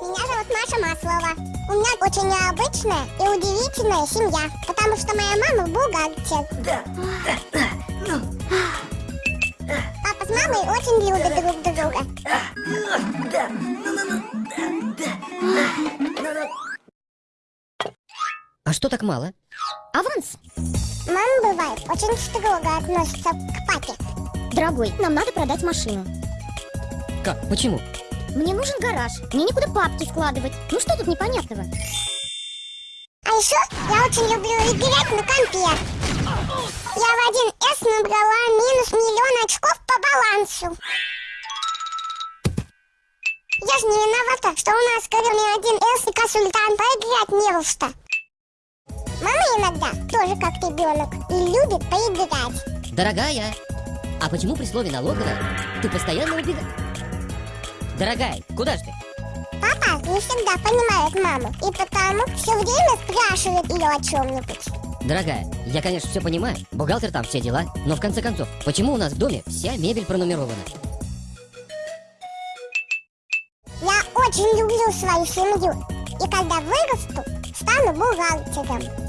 Меня зовут Маша Маслова. У меня очень необычная и удивительная семья, потому что моя мама бухгалтер. Папа с мамой очень любят друг друга. А что так мало? Аванс. Мама бывает очень строго относится к папе. Дорогой, нам надо продать машину. Как? Почему? Мне нужен гараж. Мне некуда папки складывать. Ну что тут непонятного? А еще я очень люблю играть на компе. Я в 1С набрала минус миллион очков по балансу. Я же не виновата, что у нас кроме 1С и консультант поиграть не во что. Мама иногда тоже как ребенок и любит поиграть. Дорогая, а почему при слове налоговая ты постоянно убегаешь? Дорогая, куда ж ты? Папа не всегда понимает маму, и потому все время спрашивает ее о чем-нибудь. Дорогая, я, конечно, все понимаю, бухгалтер там, все дела, но в конце концов, почему у нас в доме вся мебель пронумерована? Я очень люблю свою семью, и когда вырасту, стану бухгалтером.